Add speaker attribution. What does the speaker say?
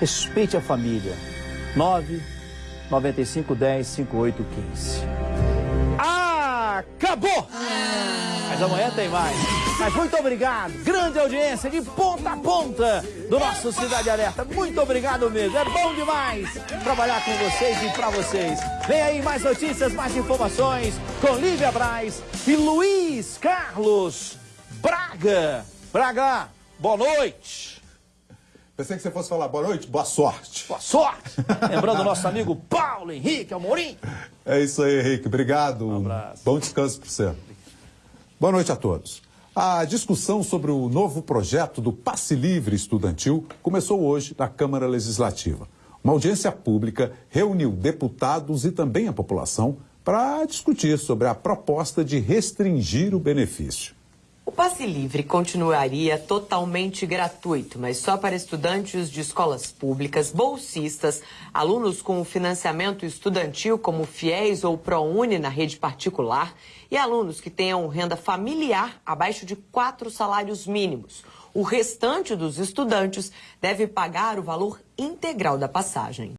Speaker 1: Respeite a família. 9 95 10 58 15. Acabou! Mas amanhã tem mais. Mas muito obrigado. Grande audiência de ponta a ponta do nosso Cidade Alerta. Muito obrigado mesmo. É bom demais trabalhar com vocês e para vocês. Vem aí mais notícias, mais informações com Lívia Braz e Luiz Carlos Braga. Braga, boa noite.
Speaker 2: Pensei que você fosse falar boa noite, boa sorte.
Speaker 1: Boa sorte. Lembrando o nosso amigo Paulo Henrique Amorim.
Speaker 2: É isso aí, Henrique. Obrigado.
Speaker 1: Um abraço.
Speaker 2: Bom descanso para você. Boa noite a todos. A discussão sobre o novo projeto do passe livre estudantil começou hoje na Câmara Legislativa. Uma audiência pública reuniu deputados e também a população para discutir sobre a proposta de restringir o benefício.
Speaker 3: Passe livre continuaria totalmente gratuito, mas só para estudantes de escolas públicas, bolsistas, alunos com financiamento estudantil como FIES ou ProUni na rede particular e alunos que tenham renda familiar abaixo de quatro salários mínimos. O restante dos estudantes deve pagar o valor integral da passagem.